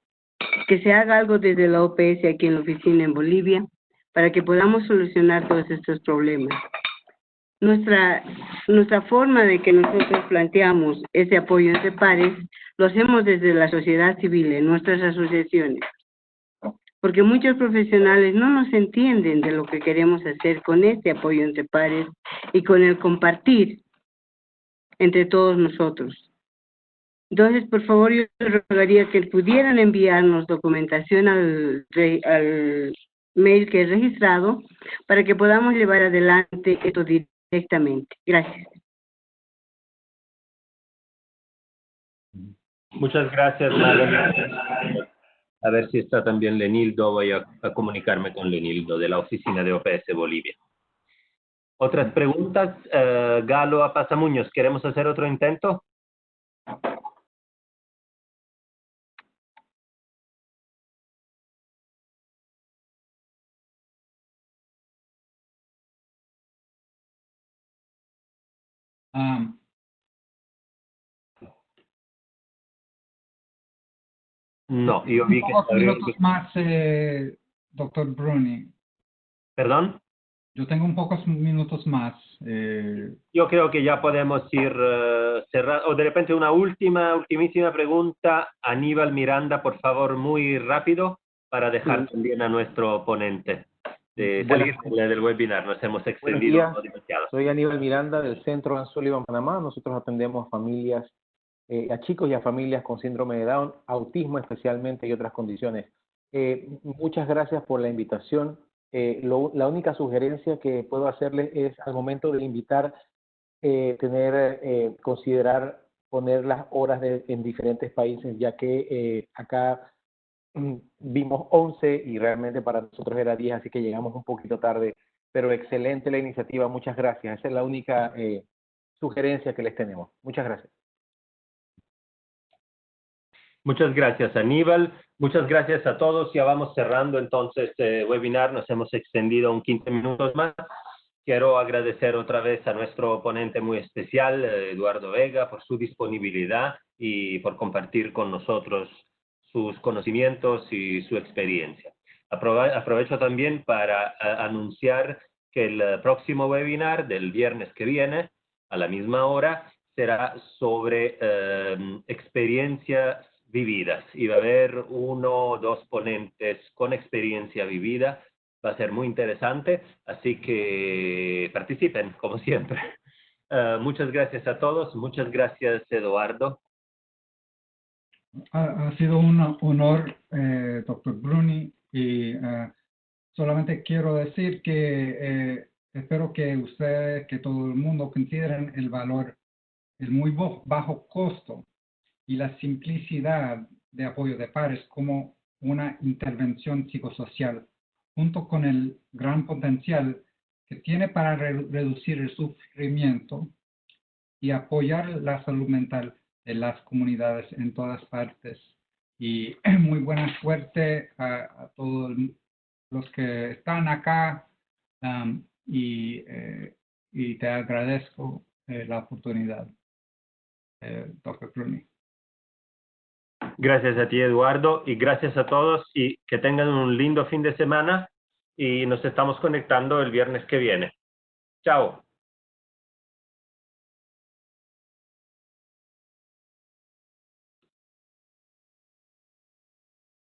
que se haga algo desde la OPS aquí en la oficina en Bolivia para que podamos solucionar todos estos problemas. Nuestra, nuestra forma de que nosotros planteamos ese apoyo entre pares lo hacemos desde la sociedad civil, en nuestras asociaciones, porque muchos profesionales no nos entienden de lo que queremos hacer con este apoyo entre pares y con el compartir entre todos nosotros. Entonces, por favor, yo les rogaría que pudieran enviarnos documentación al, al mail que he registrado para que podamos llevar adelante esto directamente. Gracias. Muchas gracias, Magali. A ver si está también Lenildo. Voy a, a comunicarme con Lenildo de la oficina de OPS Bolivia. ¿Otras preguntas? Eh, Galo Apaza Muñoz, ¿queremos hacer otro intento? Am, No, yo vi que minutos más, eh, doctor Bruni. ¿Perdón? yo tengo un pocos minutos más. Eh, Yo creo que ya podemos ir eh, cerrando. O de repente una última, ultimísima pregunta. Aníbal Miranda, por favor, muy rápido para dejar Sí. también a nuestro ponente de salir del- del webinar. Nos hemos extendido demasiado. Soy Aníbal Miranda del Centro Ann Sullivan, Panamá. Nosotros atendemos a familias, eh, a chicos y a familias con síndrome de Down, autismo especialmente y otras condiciones. Eh, muchas gracias por la invitación. Eh, lo- la única sugerencia que puedo hacerles es al momento de invitar, eh, tener, eh, considerar poner las horas de- en diferentes países, ya que eh, acá vimos 11 y realmente para nosotros era 10, así que llegamos un poquito tarde pero excelente la iniciativa, muchas gracias. Esa es la única eh, sugerencia que les tenemos. Muchas gracias. Muchas gracias, Aníbal. Muchas gracias a todos. Ya vamos cerrando entonces el webinar. Nos hemos extendido un 15 minutos más. Quiero agradecer otra vez a nuestro ponente muy especial, eh, Eduardo Vega, por su disponibilidad y por compartir con nosotros sus conocimientos y su experiencia. Aprove- Aprovecho también para anunciar que el eh, próximo webinar del viernes que viene, a la misma hora, será sobre eh, experiencias vividas y va a haber uno o dos ponentes con experiencia vivida. Va a ser muy interesante, así que participen, como siempre. Eh, muchas gracias a todos, muchas gracias, Eduardo. Ha, ha sido un honor, eh, doctor Bruni, y eh, solamente quiero decir que eh, espero que ustedes, que todo el mundo consideren el valor, el muy bajo costo y la simplicidad de apoyo de pares como una intervención psicosocial, junto con el gran potencial que tiene para re- reducir el sufrimiento y apoyar la salud mental de las comunidades en todas partes. Y muy buena suerte a, a todos los que están acá um, y, eh, y te agradezco eh, la oportunidad, eh, Dr. Clooney. Gracias a ti, Eduardo, y gracias a todos y que tengan un lindo fin de semana y nos estamos conectando el viernes que viene. Chao.